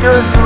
Oscars